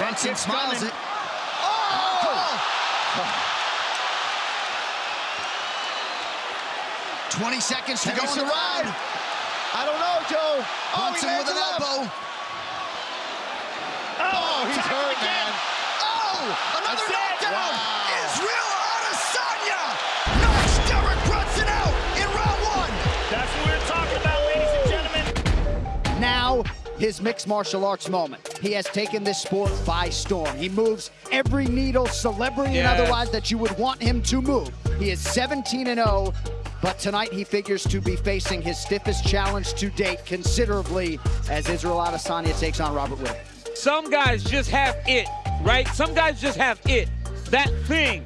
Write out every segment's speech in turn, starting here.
Brunson smiles coming. it. Oh! 20 seconds to go in the round. I don't know, Joe. Oh, Brunson with an left. elbow. Oh, he's hurt, again. man. Oh! Another That's knockdown! Wow. His mixed martial arts moment. He has taken this sport by storm. He moves every needle, celebrity and otherwise, that you would want him to move. He is 17 and 0, but tonight he figures to be facing his stiffest challenge to date considerably as Israel Adesanya takes on Robert Whittaker. Some guys just have it, right? Some guys just have it. That thing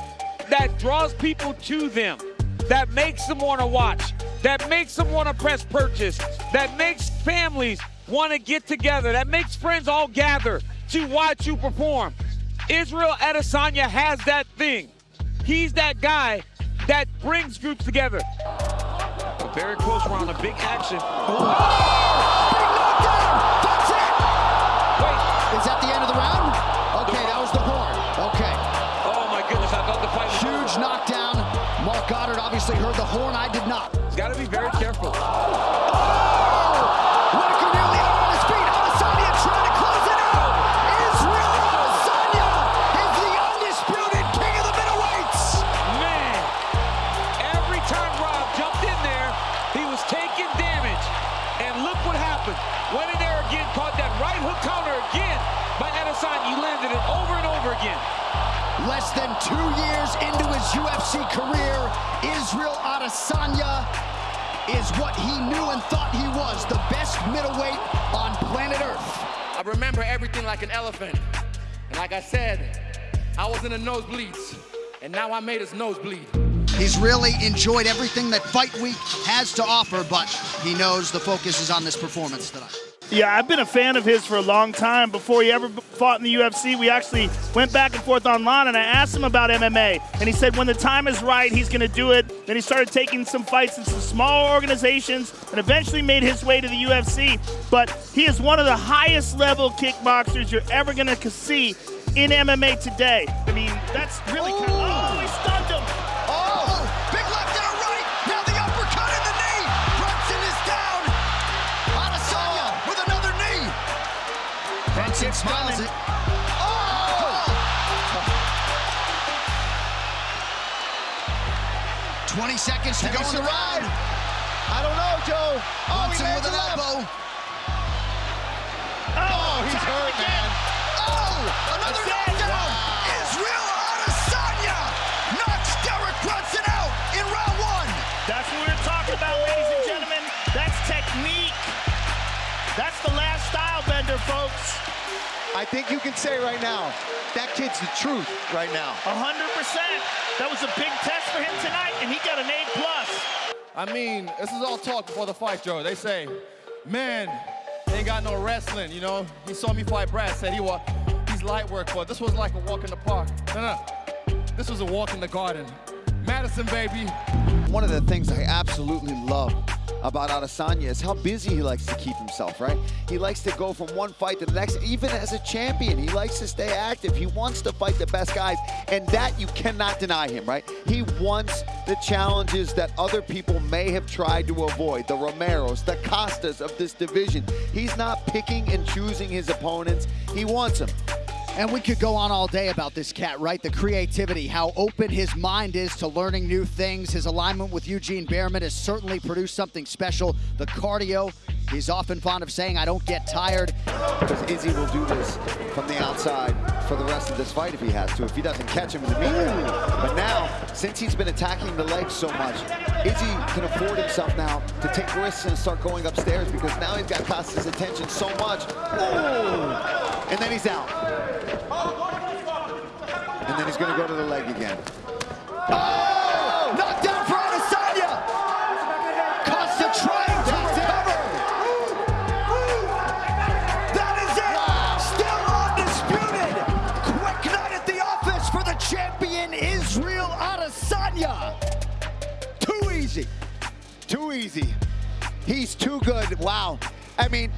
that draws people to them, that makes them want to watch, that makes them want to press purchase, that makes families want to get together, that makes friends all gather to watch you perform. Israel Adesanya has that thing. He's that guy that brings groups together. A very close round, a big action. Oh, That's it! Wait, Is that the end of the round? Okay, that was the horn. Okay. oh my goodness, I thought the fight was Huge knockdown. Marc Goddard obviously heard the horn. I did not. He's got to be very Less than two years into his UFC career, Israel Adesanya is what he knew and thought he was, the best middleweight on planet Earth. I remember everything like an elephant. And like I said, I was in the nosebleeds. And now I made his nose bleed. He's really enjoyed everything that Fight Week has to offer, but he knows the focus is on this performance tonight. Yeah, I've been a fan of his for a long time. Before he ever fought in the UFC, we actually went back and forth online, and I asked him about MMA, and he said when the time is right, he's going to do it. Then he started taking some fights in some small organizations, and eventually made his way to the UFC. But he is one of the highest level kickboxers you're ever going to see in MMA today. I mean, that's really kind of. Brunson smiles it. Oh! 20 seconds to go in the round. I don't know, Joe. Oh, he Brunson with an left. elbow. Oh, he's oh, hurt, again. man. Oh! Another That's it. knockdown. Wow. Israel Adesanya knocks Derek Brunson out in round one. That's what we're talking about, ladies and gentlemen. That's technique. That's the Last Stylebender, folks. I think you can say right now, that kid's the truth right now. 100%. That was a big test for him tonight, and he got an A+. plus. I mean, this is all talk before the fight, Joe. They say, man, he ain't got no wrestling, you know? He saw me fight Brad, said he was, he's light work, but this was like a walk in the park. No, no, this was a walk in the garden. Madison, baby. One of the things I absolutely love about Adesanya is how busy he likes to keep himself, right? He likes to go from one fight to the next, even as a champion. He likes to stay active. He wants to fight the best guys, and that you cannot deny him, right? He wants the challenges that other people may have tried to avoid, the Romeros, the Costas of this division. He's not picking and choosing his opponents. He wants them. And we could go on all day about this cat, right? The creativity, how open his mind is to learning new things. His alignment with Eugene Bareman has certainly produced something special. The cardio, he's often fond of saying, I don't get tired. Because Izzy will do this from the outside for the rest of this fight if he has to, if he doesn't catch him in the meat. But now, since he's been attacking the legs so much, Izzy can afford himself now to take risks and start going upstairs because now he's got Costa's attention so much. Ooh. And then he's out. And then he's going to go to the leg again. Oh! Knockdown for Adesanya! Costa trying to recover! That is it! Still undisputed! Quick night at the office for the champion, Israel Adesanya! Too easy. Too easy. He's too good. Wow. I mean,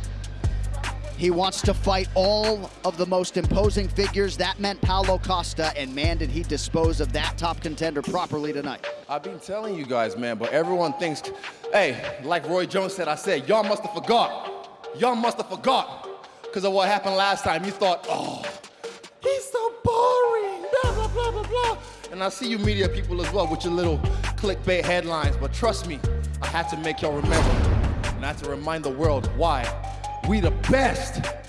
He wants to fight all of the most imposing figures. That meant Paulo Costa, and man, did he dispose of that top contender properly tonight. I've been telling you guys, man, but everyone thinks, hey, like Roy Jones said, I said, y'all must have forgot. Y'all must have forgot because of what happened last time. You thought, oh, he's so boring, blah, blah, blah, blah, blah. And I see you media people as well with your little clickbait headlines, but trust me, I had to make y'all remember. And I had to remind the world why we the best.